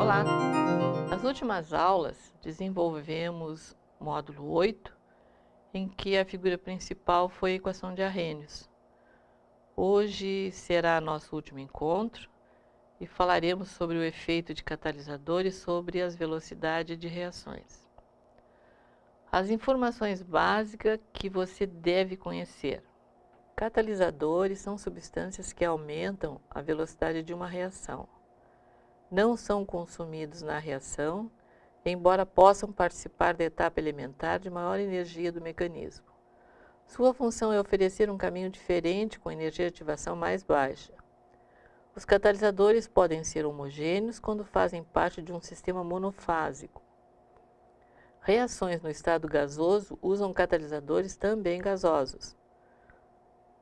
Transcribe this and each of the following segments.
Olá! Nas últimas aulas, desenvolvemos módulo 8, em que a figura principal foi a equação de Arrhenius. Hoje será nosso último encontro e falaremos sobre o efeito de catalisadores sobre as velocidades de reações. As informações básicas que você deve conhecer. Catalisadores são substâncias que aumentam a velocidade de uma reação não são consumidos na reação, embora possam participar da etapa elementar de maior energia do mecanismo. Sua função é oferecer um caminho diferente com energia de ativação mais baixa. Os catalisadores podem ser homogêneos quando fazem parte de um sistema monofásico. Reações no estado gasoso usam catalisadores também gasosos.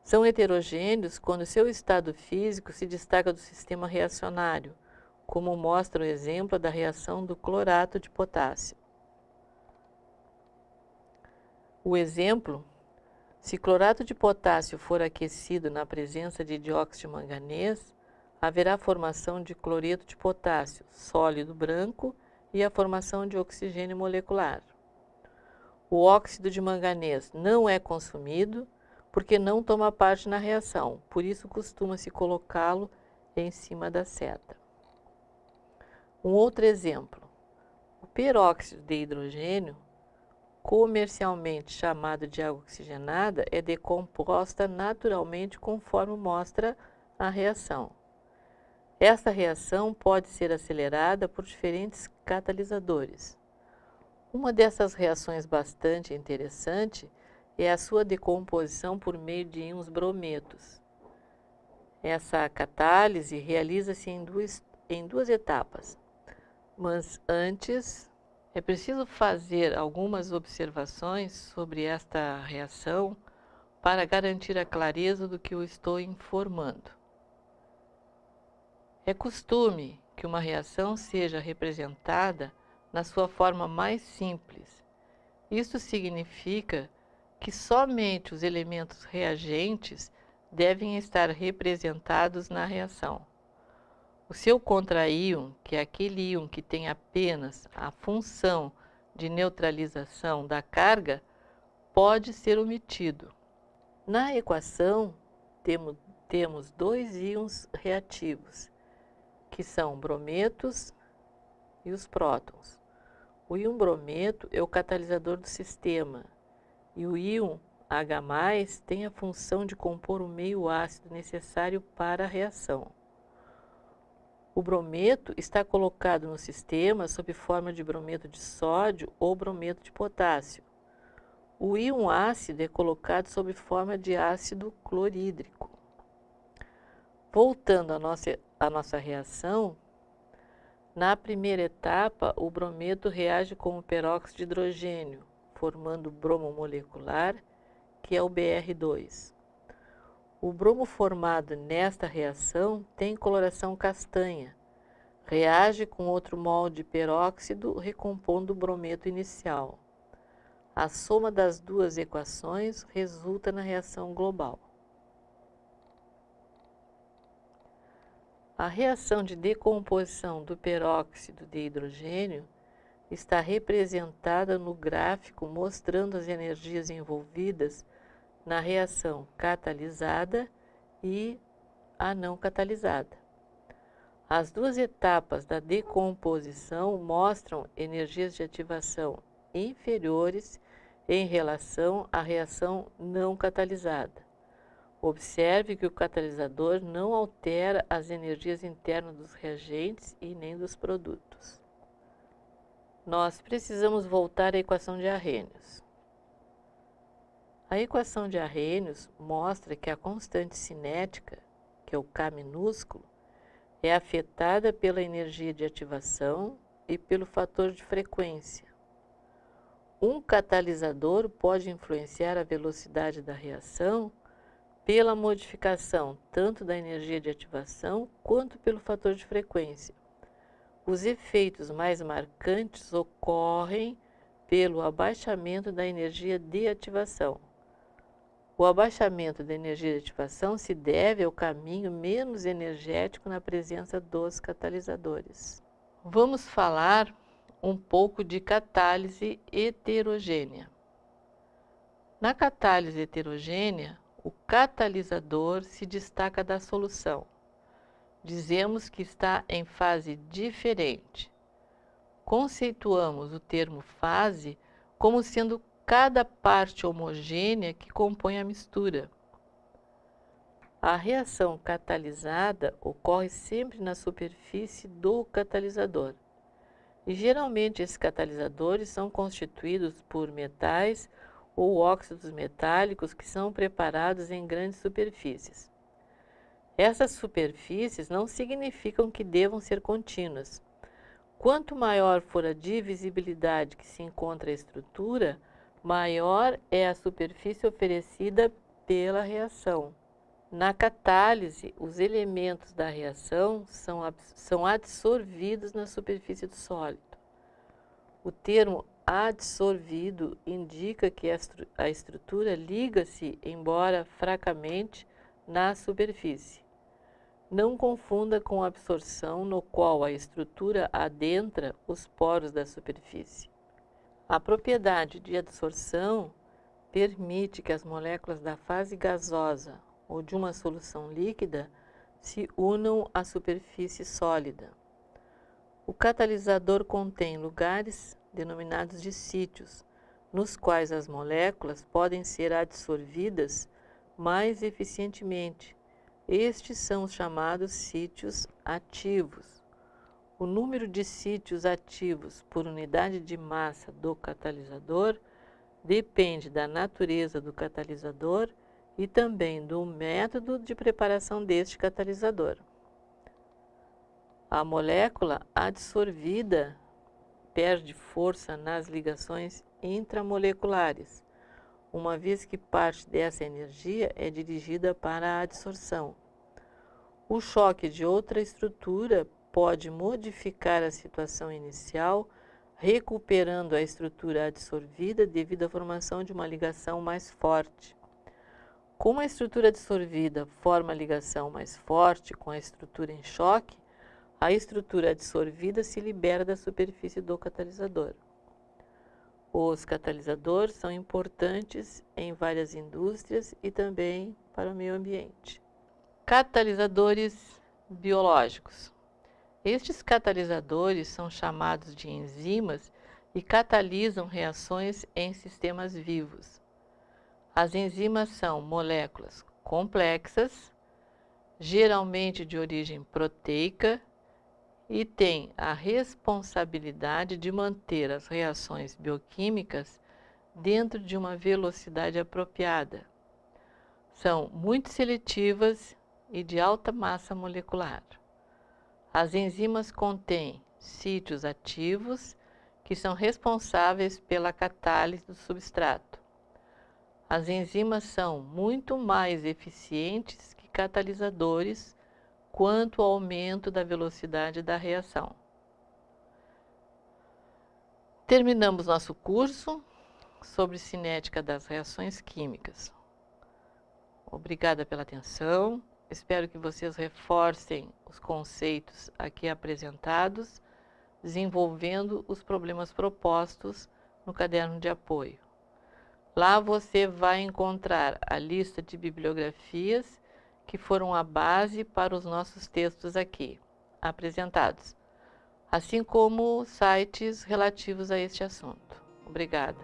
São heterogêneos quando seu estado físico se destaca do sistema reacionário, como mostra o exemplo da reação do clorato de potássio. O exemplo, se clorato de potássio for aquecido na presença de dióxido de manganês, haverá formação de cloreto de potássio, sólido branco, e a formação de oxigênio molecular. O óxido de manganês não é consumido porque não toma parte na reação, por isso costuma-se colocá-lo em cima da seta. Um outro exemplo, o peróxido de hidrogênio, comercialmente chamado de água oxigenada, é decomposta naturalmente conforme mostra a reação. Essa reação pode ser acelerada por diferentes catalisadores. Uma dessas reações bastante interessante é a sua decomposição por meio de íons brometos. Essa catálise realiza-se em duas, em duas etapas. Mas antes, é preciso fazer algumas observações sobre esta reação para garantir a clareza do que eu estou informando. É costume que uma reação seja representada na sua forma mais simples. Isso significa que somente os elementos reagentes devem estar representados na reação. O seu contraíon, que é aquele íon que tem apenas a função de neutralização da carga, pode ser omitido. Na equação, temos, dois íons reativos, que são brometos e os prótons. O íon brometo é o catalisador do sistema e o íon H+, tem a função de compor o meio ácido necessário para a reação. O brometo está colocado no sistema sob forma de brometo de sódio ou brometo de potássio. O íon ácido é colocado sob forma de ácido clorídrico. Voltando à nossa, à nossa reação, na primeira etapa, o brometo reage com o peróxido de hidrogênio, formando bromo molecular, que é o Br2. O bromo formado nesta reação tem coloração castanha. Reage com outro molde de peróxido, recompondo o brometo inicial. A soma das duas equações resulta na reação global. A reação de decomposição do peróxido de hidrogênio está representada no gráfico mostrando as energias envolvidas na reação catalisada e a não catalisada. As duas etapas da decomposição mostram energias de ativação inferiores em relação à reação não catalisada. Observe que o catalisador não altera as energias internas dos reagentes e nem dos produtos. Nós precisamos voltar à equação de Arrhenius. A equação de Arrhenius mostra que a constante cinética, que é o K minúsculo, é afetada pela energia de ativação e pelo fator de frequência. Um catalisador pode influenciar a velocidade da reação pela modificação tanto da energia de ativação quanto pelo fator de frequência. os efeitos mais marcantes ocorrem pelo abaixamento da energia de ativação. O abaixamento da energia de ativação se deve ao caminho menos energético na presença dos catalisadores. Vamos falar um pouco de catálise heterogênea. Na catálise heterogênea, o catalisador se destaca da solução. Dizemos que está em fase diferente. Conceituamos o termo fase como sendo cada parte homogênea que compõe a mistura. A reação catalisada ocorre sempre na superfície do catalisador. E geralmente esses catalisadores são constituídos por metais ou óxidos metálicos que são preparados em grandes superfícies. Essas superfícies não significam que devam ser contínuas. Quanto maior for a divisibilidade que se encontra a estrutura, maior é a superfície oferecida pela reação. Na catálise, os elementos da reação são, são absorvidos na superfície do sólido. O termo adsorvido indica que a estrutura liga-se, embora fracamente, na superfície. Não confunda com absorção, no qual a estrutura adentra os poros da superfície. A propriedade de adsorção permite que as moléculas da fase gasosa ou de uma solução líquida se unam à superfície sólida. O catalisador contém lugares denominados de sítios, nos quais as moléculas podem ser adsorvidas mais eficientemente. Estes são os chamados sítios ativos. O número de sítios ativos por unidade de massa do catalisador depende da natureza do catalisador e também do método de preparação deste catalisador. A molécula adsorvida perde força nas ligações intramoleculares, uma vez que parte dessa energia é dirigida para a adsorção. O choque de outra estrutura pode modificar a situação inicial, recuperando a estrutura adsorvida devido à formação de uma ligação mais forte. Como a estrutura adsorvida forma a ligação mais forte com a estrutura em choque, a estrutura absorvida se libera da superfície do catalisador. Os catalisadores são importantes em várias indústrias e também para o meio ambiente. Catalisadores biológicos. Estes catalisadores são chamados de enzimas e catalisam reações em sistemas vivos. As enzimas são moléculas complexas, geralmente de origem proteica e tem a responsabilidade de manter as reações bioquímicas dentro de uma velocidade apropriada. São muito seletivas e de alta massa molecular. As enzimas contêm sítios ativos que são responsáveis pela catálise do substrato. As enzimas são muito mais eficientes que catalisadores quanto ao aumento da velocidade da reação. Terminamos nosso curso sobre cinética das reações químicas. Obrigada pela atenção. Espero que vocês reforcem os conceitos aqui apresentados, desenvolvendo os problemas propostos no caderno de apoio. Lá você vai encontrar a lista de bibliografias que foram a base para os nossos textos aqui apresentados, assim como sites relativos a este assunto. Obrigada.